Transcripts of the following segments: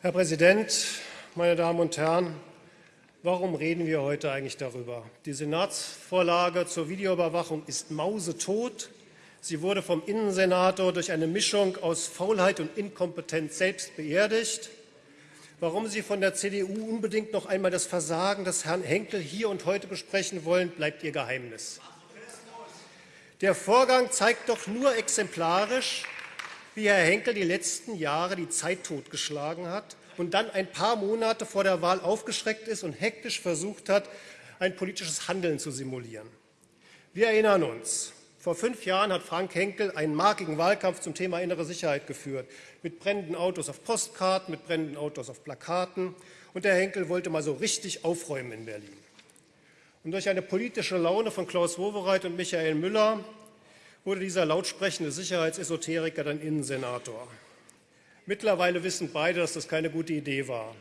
Herr Präsident, meine Damen und Herren! Warum reden wir heute eigentlich darüber? Die Senatsvorlage zur Videoüberwachung ist mausetot. Sie wurde vom Innensenator durch eine Mischung aus Faulheit und Inkompetenz selbst beerdigt. Warum Sie von der CDU unbedingt noch einmal das Versagen des Herrn Henkel hier und heute besprechen wollen, bleibt Ihr Geheimnis. Der Vorgang zeigt doch nur exemplarisch, wie Herr Henkel die letzten Jahre die Zeit totgeschlagen hat und dann ein paar Monate vor der Wahl aufgeschreckt ist und hektisch versucht hat, ein politisches Handeln zu simulieren. Wir erinnern uns, vor fünf Jahren hat Frank Henkel einen markigen Wahlkampf zum Thema innere Sicherheit geführt, mit brennenden Autos auf Postkarten, mit brennenden Autos auf Plakaten. Und der Henkel wollte mal so richtig aufräumen in Berlin. Und durch eine politische Laune von Klaus Wowereit und Michael Müller wurde dieser lautsprechende Sicherheitsesoteriker dann Innensenator. Mittlerweile wissen beide, dass das keine gute Idee war,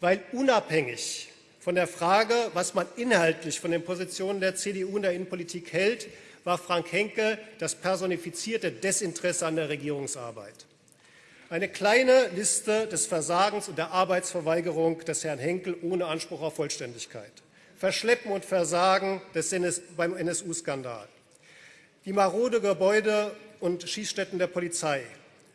weil unabhängig von der Frage, was man inhaltlich von den Positionen der CDU in der Innenpolitik hält, war Frank Henkel das personifizierte Desinteresse an der Regierungsarbeit. Eine kleine Liste des Versagens und der Arbeitsverweigerung des Herrn Henkel ohne Anspruch auf Vollständigkeit. Verschleppen und Versagen des NS beim NSU-Skandal die marode Gebäude und Schießstätten der Polizei,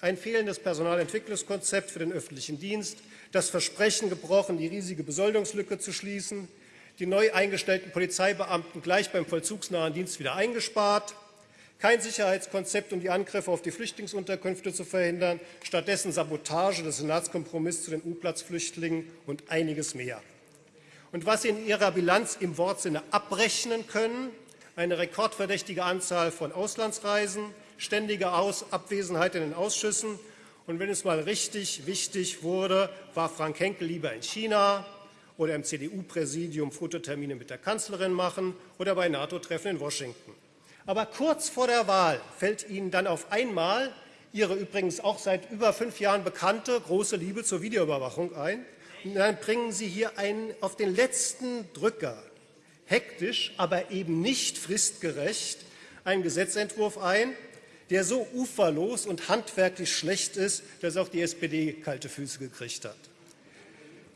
ein fehlendes Personalentwicklungskonzept für den öffentlichen Dienst, das Versprechen gebrochen, die riesige Besoldungslücke zu schließen, die neu eingestellten Polizeibeamten gleich beim vollzugsnahen Dienst wieder eingespart, kein Sicherheitskonzept, um die Angriffe auf die Flüchtlingsunterkünfte zu verhindern, stattdessen Sabotage des Senatskompromisses zu den U-Platz-Flüchtlingen und einiges mehr. Und was Sie in Ihrer Bilanz im Wortsinne abrechnen können, eine rekordverdächtige Anzahl von Auslandsreisen, ständige Aus Abwesenheit in den Ausschüssen. Und wenn es mal richtig wichtig wurde, war Frank Henkel lieber in China oder im CDU-Präsidium Fototermine mit der Kanzlerin machen oder bei NATO-Treffen in Washington. Aber kurz vor der Wahl fällt Ihnen dann auf einmal Ihre übrigens auch seit über fünf Jahren bekannte große Liebe zur Videoüberwachung ein. Und dann bringen Sie hier einen auf den letzten Drücker hektisch, aber eben nicht fristgerecht einen Gesetzentwurf ein, der so uferlos und handwerklich schlecht ist, dass auch die SPD kalte Füße gekriegt hat.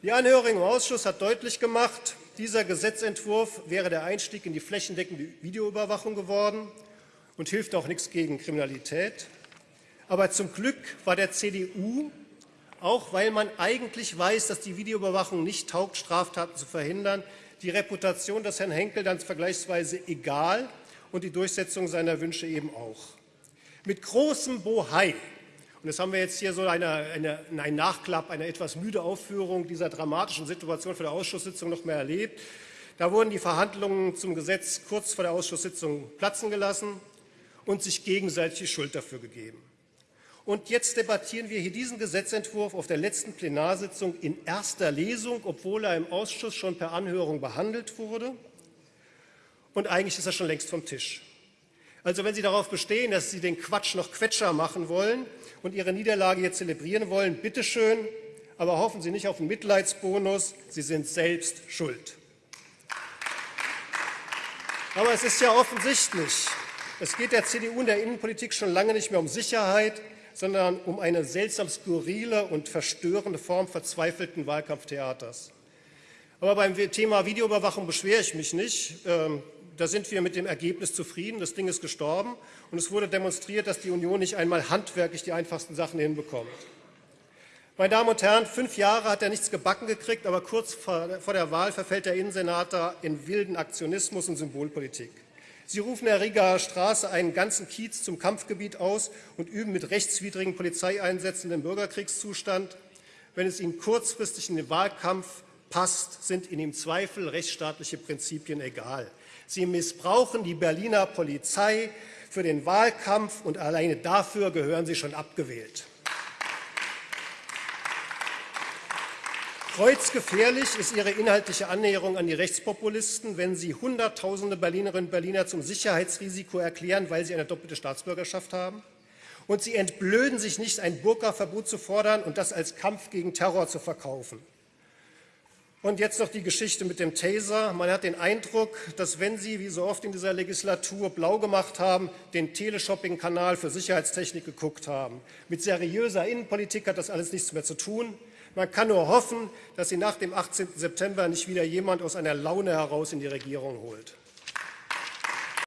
Die Anhörung im Ausschuss hat deutlich gemacht, dieser Gesetzentwurf wäre der Einstieg in die flächendeckende Videoüberwachung geworden und hilft auch nichts gegen Kriminalität. Aber zum Glück war der CDU, auch weil man eigentlich weiß, dass die Videoüberwachung nicht taugt, Straftaten zu verhindern, die Reputation des Herrn Henkel dann vergleichsweise egal und die Durchsetzung seiner Wünsche eben auch. Mit großem Bohai, und das haben wir jetzt hier so eine, eine, ein Nachklapp, eine etwas müde Aufführung dieser dramatischen Situation für die Ausschusssitzung noch mehr erlebt. Da wurden die Verhandlungen zum Gesetz kurz vor der Ausschusssitzung platzen gelassen und sich gegenseitig die Schuld dafür gegeben. Und jetzt debattieren wir hier diesen Gesetzentwurf auf der letzten Plenarsitzung in erster Lesung, obwohl er im Ausschuss schon per Anhörung behandelt wurde. Und eigentlich ist er schon längst vom Tisch. Also wenn Sie darauf bestehen, dass Sie den Quatsch noch Quetscher machen wollen und Ihre Niederlage jetzt zelebrieren wollen, bitteschön, aber hoffen Sie nicht auf einen Mitleidsbonus, Sie sind selbst schuld. Aber es ist ja offensichtlich, es geht der CDU in der Innenpolitik schon lange nicht mehr um Sicherheit, sondern um eine seltsam skurrile und verstörende Form verzweifelten Wahlkampftheaters. Aber beim Thema Videoüberwachung beschwere ich mich nicht. Ähm, da sind wir mit dem Ergebnis zufrieden. Das Ding ist gestorben und es wurde demonstriert, dass die Union nicht einmal handwerklich die einfachsten Sachen hinbekommt. Meine Damen und Herren, fünf Jahre hat er nichts gebacken gekriegt, aber kurz vor der Wahl verfällt der Innensenator in wilden Aktionismus und Symbolpolitik. Sie rufen der Rigaer Straße einen ganzen Kiez zum Kampfgebiet aus und üben mit rechtswidrigen Polizeieinsätzen den Bürgerkriegszustand. Wenn es Ihnen kurzfristig in den Wahlkampf passt, sind Ihnen im Zweifel rechtsstaatliche Prinzipien egal. Sie missbrauchen die Berliner Polizei für den Wahlkampf und alleine dafür gehören Sie schon abgewählt. Kreuzgefährlich ist Ihre inhaltliche Annäherung an die Rechtspopulisten, wenn Sie Hunderttausende Berlinerinnen und Berliner zum Sicherheitsrisiko erklären, weil sie eine doppelte Staatsbürgerschaft haben. Und Sie entblöden sich nicht, ein Burka-Verbot zu fordern und das als Kampf gegen Terror zu verkaufen. Und jetzt noch die Geschichte mit dem Taser. Man hat den Eindruck, dass wenn Sie, wie so oft in dieser Legislatur, blau gemacht haben, den Teleshopping-Kanal für Sicherheitstechnik geguckt haben. Mit seriöser Innenpolitik hat das alles nichts mehr zu tun. Man kann nur hoffen, dass sie nach dem 18. September nicht wieder jemand aus einer Laune heraus in die Regierung holt.